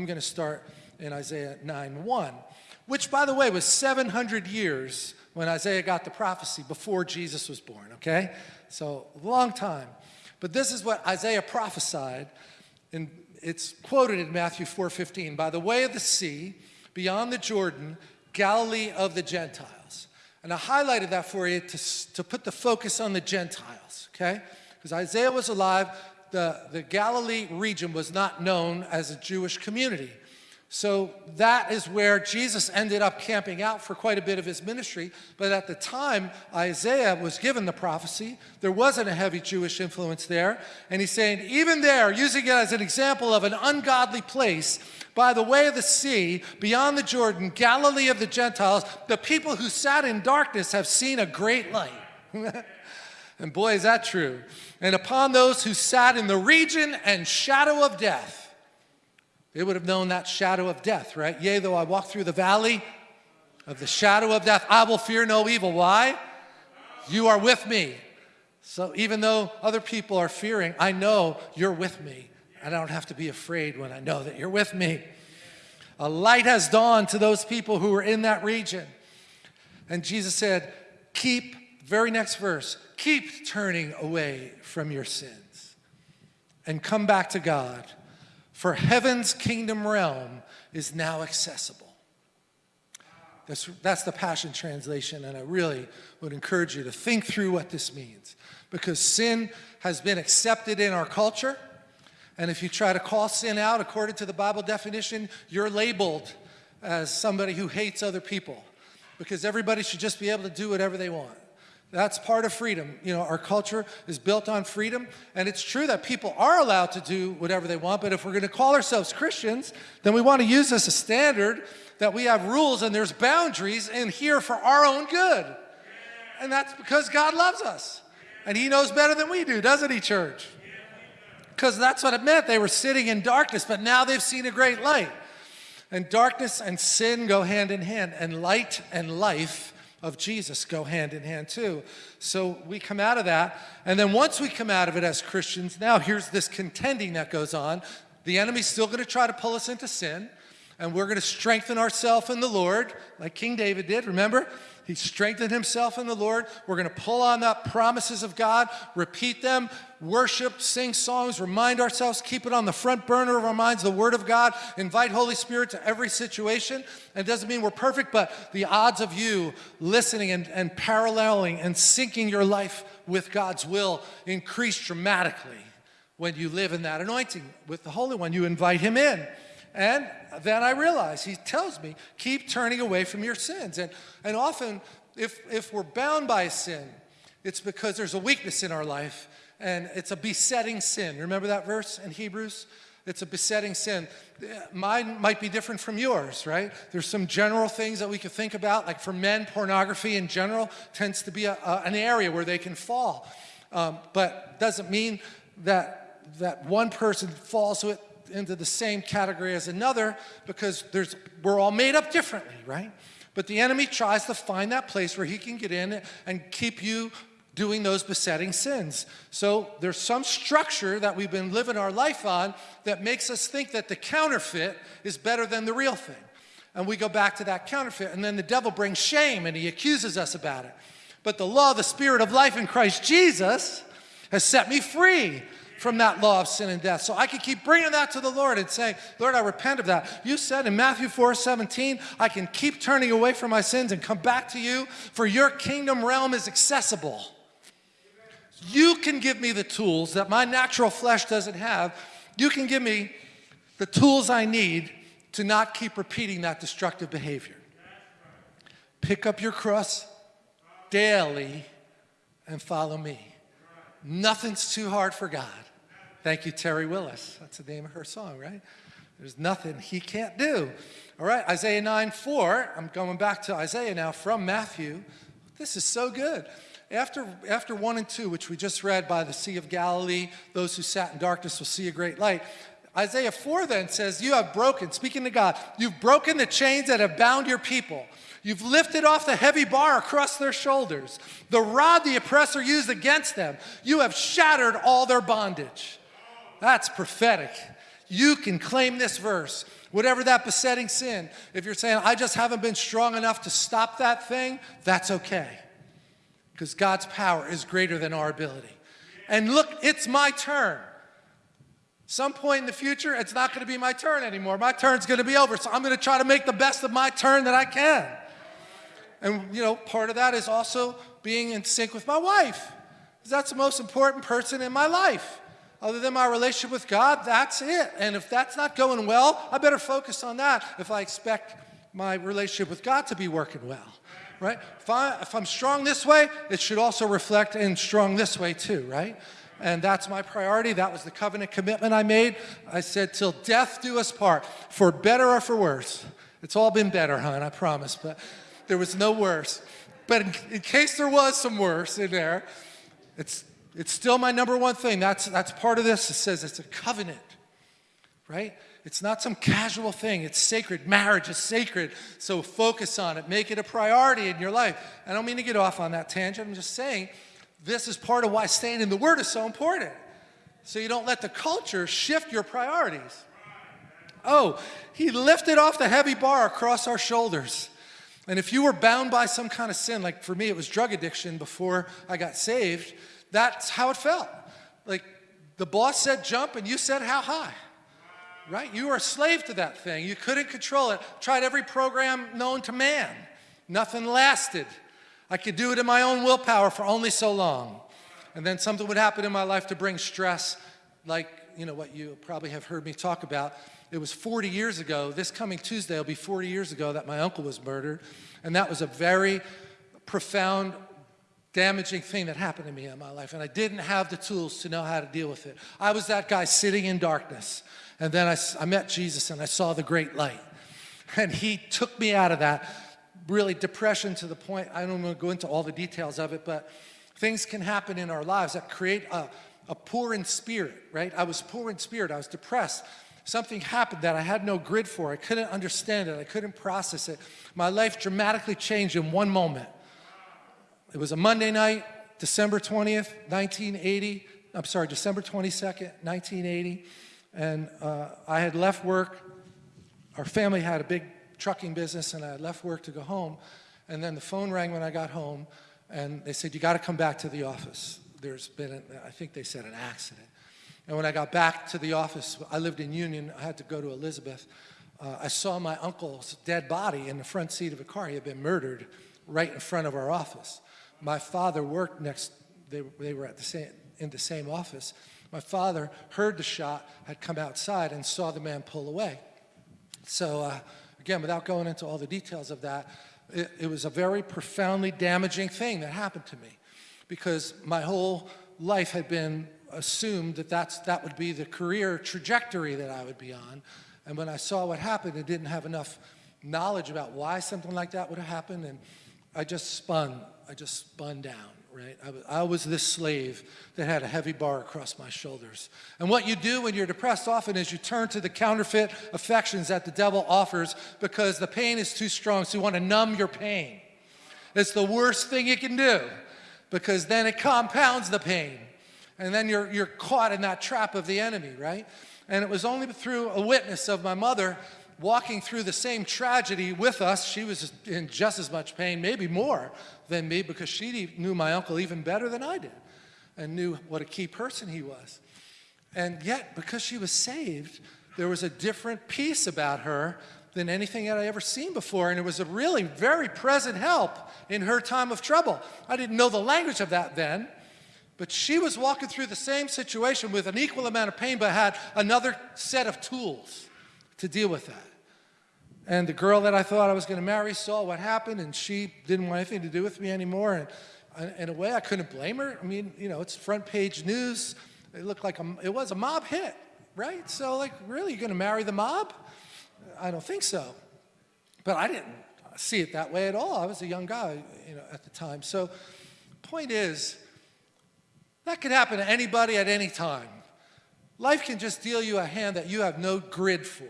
I'm going to start in Isaiah 9 1, which, by the way, was 700 years when Isaiah got the prophecy before Jesus was born, okay? So, long time. But this is what Isaiah prophesied, and it's quoted in Matthew 4:15. By the way of the sea, beyond the Jordan, Galilee of the Gentiles. And I highlighted that for you to, to put the focus on the Gentiles, okay? Because Isaiah was alive, the, the Galilee region was not known as a Jewish community. So that is where Jesus ended up camping out for quite a bit of his ministry. But at the time Isaiah was given the prophecy, there wasn't a heavy Jewish influence there. And he's saying, even there, using it as an example of an ungodly place, by the way of the sea, beyond the Jordan, Galilee of the Gentiles, the people who sat in darkness have seen a great light. and boy, is that true. And upon those who sat in the region and shadow of death, they would have known that shadow of death, right? Yea, though I walk through the valley of the shadow of death, I will fear no evil. Why? You are with me. So even though other people are fearing, I know you're with me. And I don't have to be afraid when I know that you're with me. A light has dawned to those people who were in that region. And Jesus said, keep, very next verse, keep turning away from your sins and come back to God for heaven's kingdom realm is now accessible. That's, that's the Passion Translation, and I really would encourage you to think through what this means. Because sin has been accepted in our culture, and if you try to call sin out according to the Bible definition, you're labeled as somebody who hates other people. Because everybody should just be able to do whatever they want. That's part of freedom. You know, our culture is built on freedom, and it's true that people are allowed to do whatever they want, but if we're going to call ourselves Christians, then we want to use this as a standard that we have rules and there's boundaries in here for our own good. And that's because God loves us. And he knows better than we do, doesn't he, church? Because that's what it meant. They were sitting in darkness, but now they've seen a great light. And darkness and sin go hand in hand, and light and life of Jesus go hand in hand too. So we come out of that. And then once we come out of it as Christians, now here's this contending that goes on. The enemy's still going to try to pull us into sin. And we're going to strengthen ourselves in the Lord, like King David did, remember? He strengthened himself in the Lord. We're going to pull on the promises of God, repeat them, worship, sing songs, remind ourselves, keep it on the front burner of our minds, the Word of God, invite Holy Spirit to every situation. And it doesn't mean we're perfect, but the odds of you listening and, and paralleling and syncing your life with God's will increase dramatically when you live in that anointing with the Holy One. You invite Him in. And then I realize, he tells me, keep turning away from your sins. And, and often, if, if we're bound by sin, it's because there's a weakness in our life and it's a besetting sin. Remember that verse in Hebrews? It's a besetting sin. Mine might be different from yours, right? There's some general things that we could think about, like for men, pornography in general tends to be a, a, an area where they can fall. Um, but doesn't mean that, that one person falls to it into the same category as another because there's, we're all made up differently, right? But the enemy tries to find that place where he can get in and keep you doing those besetting sins. So there's some structure that we've been living our life on that makes us think that the counterfeit is better than the real thing. And we go back to that counterfeit, and then the devil brings shame and he accuses us about it. But the law, the spirit of life in Christ Jesus has set me free from that law of sin and death. So I can keep bringing that to the Lord and saying, Lord, I repent of that. You said in Matthew 4, 17, I can keep turning away from my sins and come back to you, for your kingdom realm is accessible. You can give me the tools that my natural flesh doesn't have. You can give me the tools I need to not keep repeating that destructive behavior. Pick up your cross daily and follow me. Nothing's too hard for God. Thank you, Terry Willis. That's the name of her song, right? There's nothing he can't do. All right, Isaiah 9, 4. I'm going back to Isaiah now from Matthew. This is so good. After, after 1 and 2, which we just read by the Sea of Galilee, those who sat in darkness will see a great light. Isaiah 4 then says, You have broken, speaking to God, you've broken the chains that have bound your people. You've lifted off the heavy bar across their shoulders, the rod the oppressor used against them. You have shattered all their bondage. That's prophetic. you can claim this verse. Whatever that besetting sin, if you're saying, I just haven't been strong enough to stop that thing, that's okay. Because God's power is greater than our ability. And look, it's my turn. Some point in the future, it's not going to be my turn anymore. My turn's going to be over. So I'm going to try to make the best of my turn that I can. And, you know, part of that is also being in sync with my wife. Because that's the most important person in my life. Other than my relationship with God, that's it. And if that's not going well, I better focus on that if I expect my relationship with God to be working well, right? If, I, if I'm strong this way, it should also reflect in strong this way too, right? And that's my priority. That was the covenant commitment I made. I said, till death do us part, for better or for worse. It's all been better, hon, I promise, but there was no worse. But in, in case there was some worse in there, it's it's still my number one thing. That's, that's part of this. It says it's a covenant, right? It's not some casual thing. It's sacred. Marriage is sacred. So focus on it. Make it a priority in your life. I don't mean to get off on that tangent. I'm just saying this is part of why staying in the Word is so important. So you don't let the culture shift your priorities. Oh, he lifted off the heavy bar across our shoulders. And if you were bound by some kind of sin, like for me, it was drug addiction before I got saved, that's how it felt. Like the boss said jump and you said how high. Right? You were a slave to that thing. You couldn't control it. Tried every program known to man. Nothing lasted. I could do it in my own willpower for only so long. And then something would happen in my life to bring stress, like, you know, what you probably have heard me talk about. It was 40 years ago, this coming Tuesday will be 40 years ago that my uncle was murdered. And that was a very profound damaging thing that happened to me in my life, and I didn't have the tools to know how to deal with it. I was that guy sitting in darkness, and then I, I met Jesus and I saw the great light. And he took me out of that really depression to the point, I don't want to go into all the details of it, but things can happen in our lives that create a, a poor in spirit, right? I was poor in spirit, I was depressed. Something happened that I had no grid for. I couldn't understand it, I couldn't process it. My life dramatically changed in one moment. It was a Monday night, December 20th, 1980. I'm sorry, December 22nd, 1980. And uh, I had left work. Our family had a big trucking business, and I had left work to go home. And then the phone rang when I got home, and they said, you got to come back to the office. There's been, a, I think they said an accident. And when I got back to the office, I lived in Union, I had to go to Elizabeth. Uh, I saw my uncle's dead body in the front seat of a car. He had been murdered right in front of our office my father worked next, they, they were at the same, in the same office. My father heard the shot, had come outside and saw the man pull away. So uh, again, without going into all the details of that, it, it was a very profoundly damaging thing that happened to me because my whole life had been assumed that that's, that would be the career trajectory that I would be on. And when I saw what happened and didn't have enough knowledge about why something like that would have happened, and I just spun I just spun down, right? I was, I was this slave that had a heavy bar across my shoulders. And what you do when you're depressed often is you turn to the counterfeit affections that the devil offers because the pain is too strong, so you want to numb your pain. It's the worst thing you can do because then it compounds the pain. And then you're, you're caught in that trap of the enemy, right? And it was only through a witness of my mother walking through the same tragedy with us. She was in just as much pain, maybe more than me, because she knew my uncle even better than I did and knew what a key person he was. And yet, because she was saved, there was a different peace about her than anything that I ever seen before. And it was a really very present help in her time of trouble. I didn't know the language of that then, but she was walking through the same situation with an equal amount of pain, but had another set of tools to deal with that. And the girl that I thought I was going to marry saw what happened, and she didn't want anything to do with me anymore. And in a way, I couldn't blame her. I mean, you know, it's front page news. It looked like a, it was a mob hit, right? So, like, really, you're going to marry the mob? I don't think so. But I didn't see it that way at all. I was a young guy, you know, at the time. So, point is, that could happen to anybody at any time. Life can just deal you a hand that you have no grid for.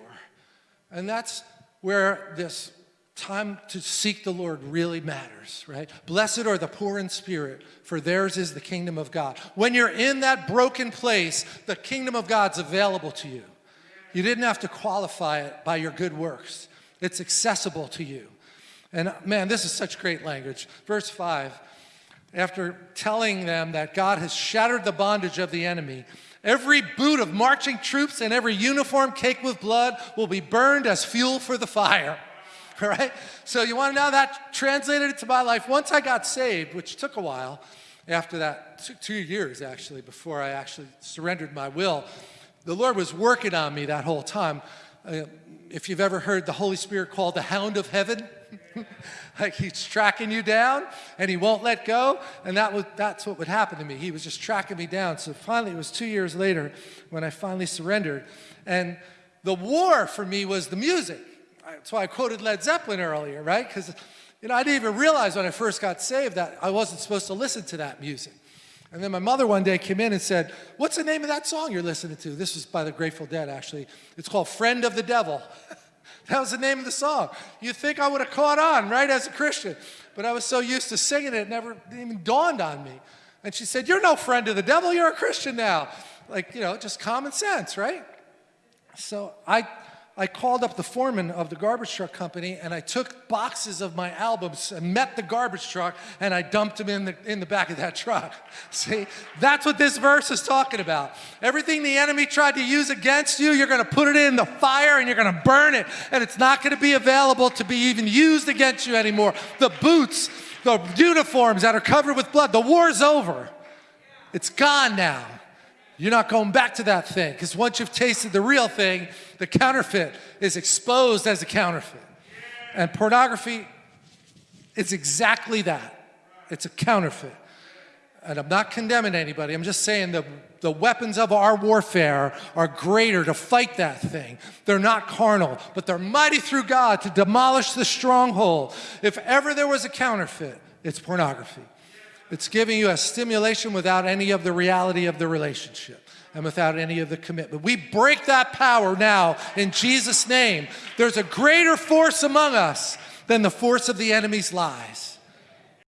And that's where this time to seek the Lord really matters, right? Blessed are the poor in spirit, for theirs is the kingdom of God. When you're in that broken place, the kingdom of God's available to you. You didn't have to qualify it by your good works. It's accessible to you. And man, this is such great language. Verse 5 after telling them that God has shattered the bondage of the enemy, every boot of marching troops and every uniform caked with blood will be burned as fuel for the fire. Right? So you want to know that translated to my life. Once I got saved, which took a while, after that, two years actually, before I actually surrendered my will, the Lord was working on me that whole time. Uh, if you've ever heard the Holy Spirit called the hound of heaven, like he's tracking you down and he won't let go. And that was, that's what would happen to me. He was just tracking me down. So finally, it was two years later when I finally surrendered. And the war for me was the music. That's why I quoted Led Zeppelin earlier, right? Because you know, I didn't even realize when I first got saved that I wasn't supposed to listen to that music. And then my mother one day came in and said, what's the name of that song you're listening to? This was by the Grateful Dead, actually. It's called Friend of the Devil. that was the name of the song. You'd think I would have caught on, right, as a Christian. But I was so used to singing it, it never even dawned on me. And she said, you're no friend of the devil, you're a Christian now. Like, you know, just common sense, right? So I I called up the foreman of the garbage truck company and I took boxes of my albums and met the garbage truck and I dumped them in the, in the back of that truck. See, that's what this verse is talking about. Everything the enemy tried to use against you, you're going to put it in the fire and you're going to burn it and it's not going to be available to be even used against you anymore. The boots, the uniforms that are covered with blood, the war's over. It's gone now. You're not going back to that thing because once you've tasted the real thing, the counterfeit is exposed as a counterfeit. And pornography is exactly that. It's a counterfeit. And I'm not condemning anybody. I'm just saying the, the weapons of our warfare are greater to fight that thing. They're not carnal, but they're mighty through God to demolish the stronghold. If ever there was a counterfeit, it's pornography. It's giving you a stimulation without any of the reality of the relationship and without any of the commitment. We break that power now in Jesus' name. There's a greater force among us than the force of the enemy's lies.